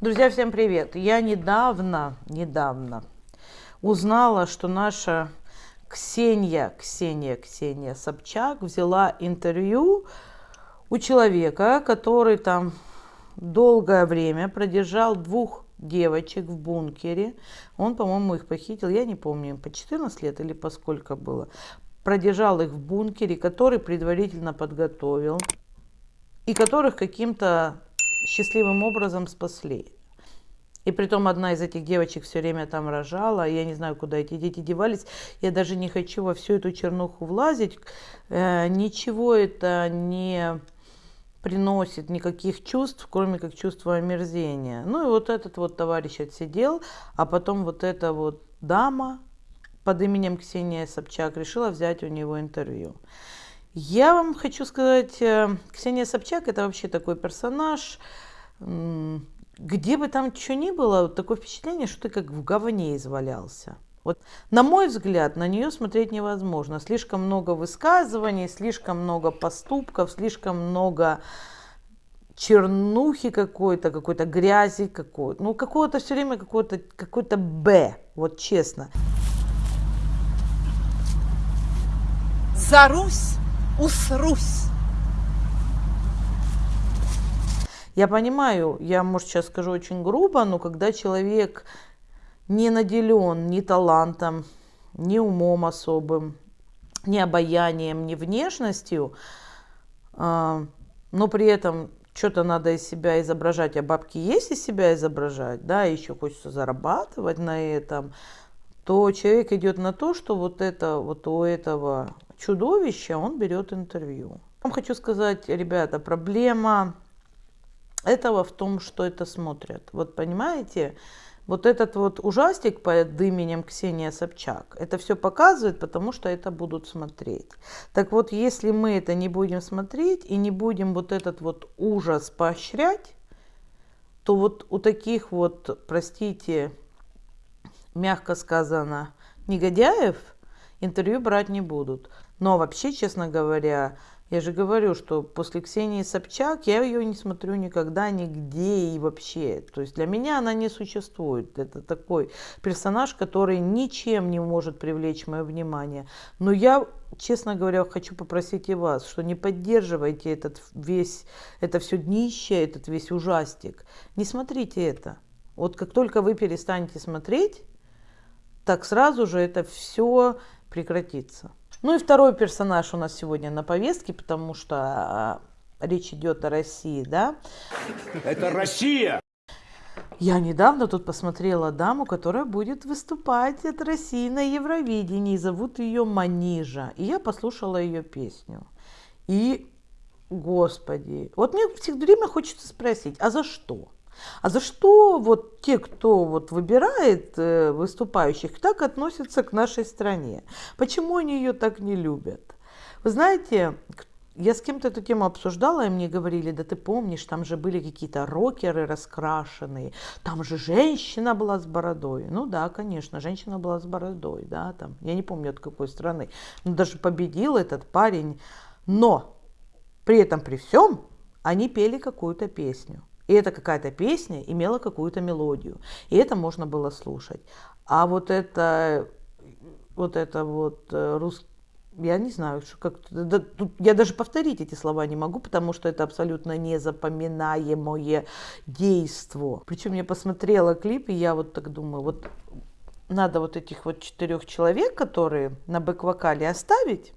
Друзья, всем привет! Я недавно, недавно узнала, что наша Ксения, Ксения, Ксения Собчак взяла интервью у человека, который там долгое время продержал двух девочек в бункере. Он, по-моему, их похитил, я не помню, по 14 лет или по сколько было. Продержал их в бункере, который предварительно подготовил и которых каким-то счастливым образом спасли. И притом одна из этих девочек все время там рожала, я не знаю, куда эти дети девались. Я даже не хочу во всю эту чернуху влазить. Э, ничего это не приносит никаких чувств, кроме как чувства омерзения. Ну и вот этот вот товарищ отсидел, а потом вот эта вот дама под именем Ксения Собчак решила взять у него интервью. Я вам хочу сказать, э, Ксения Собчак это вообще такой персонаж, где бы там что ни было, такое впечатление, что ты как в говне извалялся. Вот, на мой взгляд, на нее смотреть невозможно. Слишком много высказываний, слишком много поступков, слишком много чернухи какой-то, какой-то грязи какой-то. Ну, какого-то все время какой-то какой-то Б, вот честно. За Русь усрусь. Я понимаю, я, может, сейчас скажу очень грубо, но когда человек не наделен ни талантом, ни умом особым, ни обаянием, ни внешностью, а, но при этом что-то надо из себя изображать, а бабки есть из себя изображать, да, еще хочется зарабатывать на этом, то человек идет на то, что вот это вот у этого чудовища он берет интервью. Вам хочу сказать, ребята, проблема этого в том, что это смотрят. Вот понимаете, вот этот вот ужастик под именем Ксения Собчак, это все показывает, потому что это будут смотреть. Так вот, если мы это не будем смотреть и не будем вот этот вот ужас поощрять, то вот у таких вот, простите, мягко сказано, негодяев интервью брать не будут. Но вообще, честно говоря, я же говорю, что после Ксении Собчак я ее не смотрю никогда, нигде и вообще. То есть для меня она не существует. Это такой персонаж, который ничем не может привлечь мое внимание. Но я, честно говоря, хочу попросить и вас, что не поддерживайте этот весь, это все днище, этот весь ужастик. Не смотрите это. Вот как только вы перестанете смотреть, так сразу же это все прекратится. Ну и второй персонаж у нас сегодня на повестке, потому что а, речь идет о России, да? Это Россия! Я недавно тут посмотрела даму, которая будет выступать от России на Евровидении. Зовут ее Манижа. И я послушала ее песню. И, господи, вот мне все время хочется спросить, а за что? А за что вот те, кто вот выбирает э, выступающих, так относятся к нашей стране? Почему они ее так не любят? Вы знаете, я с кем-то эту тему обсуждала, и мне говорили, да ты помнишь, там же были какие-то рокеры раскрашенные, там же женщина была с бородой. Ну да, конечно, женщина была с бородой, да, там, я не помню от какой страны. Но даже победил этот парень. Но при этом, при всем, они пели какую-то песню. И эта какая-то песня имела какую-то мелодию. И это можно было слушать. А вот это вот это вот э, русский я не знаю, что как да, тут, я даже повторить эти слова не могу, потому что это абсолютно незапоминаемое действо. Причем я посмотрела клип, и я вот так думаю, вот надо вот этих вот четырех человек, которые на бэк-вокале оставить,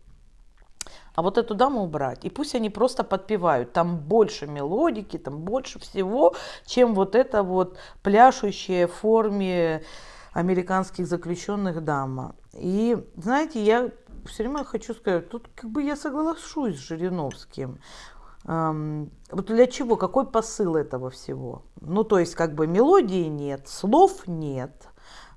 а вот эту даму убрать. И пусть они просто подпевают. Там больше мелодики, там больше всего, чем вот это вот пляшущая в форме американских заключенных дама. И, знаете, я все время хочу сказать, тут как бы я соглашусь с Жириновским. Эм, вот для чего, какой посыл этого всего? Ну, то есть, как бы мелодии нет, слов нет,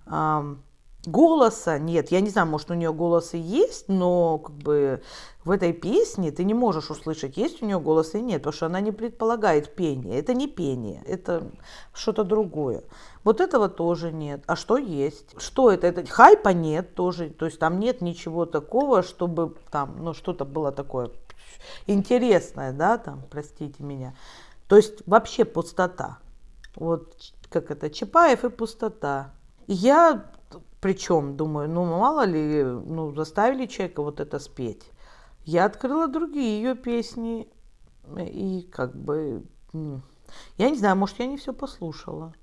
эм, голоса нет. Я не знаю, может, у нее голос и есть, но как бы в этой песне ты не можешь услышать, есть у нее голос или нет, потому что она не предполагает пение. Это не пение, это что-то другое. Вот этого тоже нет. А что есть? Что это? это? Хайпа нет тоже. То есть там нет ничего такого, чтобы там, ну, что-то было такое интересное, да, там, простите меня. То есть вообще пустота. Вот как это, Чапаев и пустота. Я, причем, думаю, ну мало ли, ну заставили человека вот это спеть. Я открыла другие ее песни, и как бы, я не знаю, может, я не все послушала.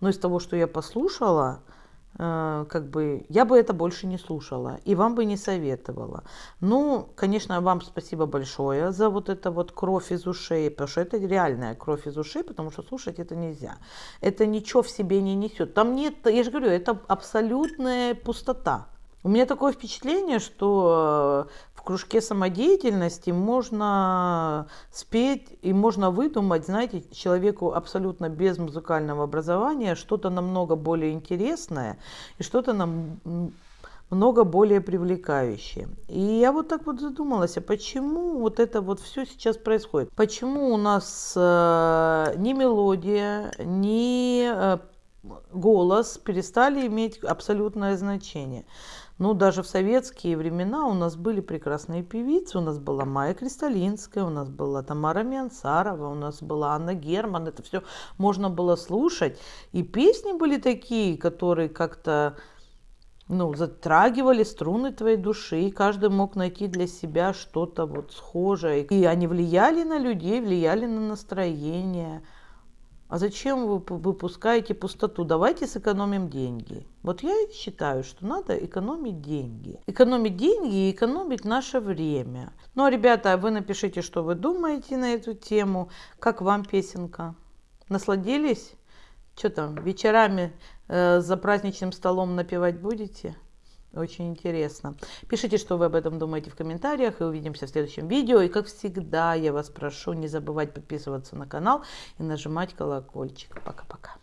Но из того, что я послушала, как бы я бы это больше не слушала и вам бы не советовала. Ну, конечно, вам спасибо большое за вот это вот кровь из ушей, потому что это реальная кровь из ушей, потому что слушать это нельзя. Это ничего в себе не несет. Там нет, я же говорю, это абсолютная пустота. У меня такое впечатление, что э, в кружке самодеятельности можно спеть и можно выдумать, знаете, человеку абсолютно без музыкального образования что-то намного более интересное и что-то нам много более привлекающее. И я вот так вот задумалась, а почему вот это вот все сейчас происходит? Почему у нас э, ни мелодия, ни э, голос перестали иметь абсолютное значение? Ну, даже в советские времена у нас были прекрасные певицы. У нас была Майя Кристалинская, у нас была Тамара Миансарова, у нас была Анна Герман. Это все можно было слушать. И песни были такие, которые как-то ну, затрагивали струны твоей души, и каждый мог найти для себя что-то вот схожее. И они влияли на людей, влияли на настроение. А зачем вы выпускаете пустоту? Давайте сэкономим деньги. Вот я считаю, что надо экономить деньги. Экономить деньги и экономить наше время. Ну, а, ребята, вы напишите, что вы думаете на эту тему. Как вам песенка? Насладились? Что там, вечерами э, за праздничным столом напевать будете? Очень интересно. Пишите, что вы об этом думаете в комментариях, и увидимся в следующем видео. И как всегда, я вас прошу не забывать подписываться на канал и нажимать колокольчик. Пока-пока.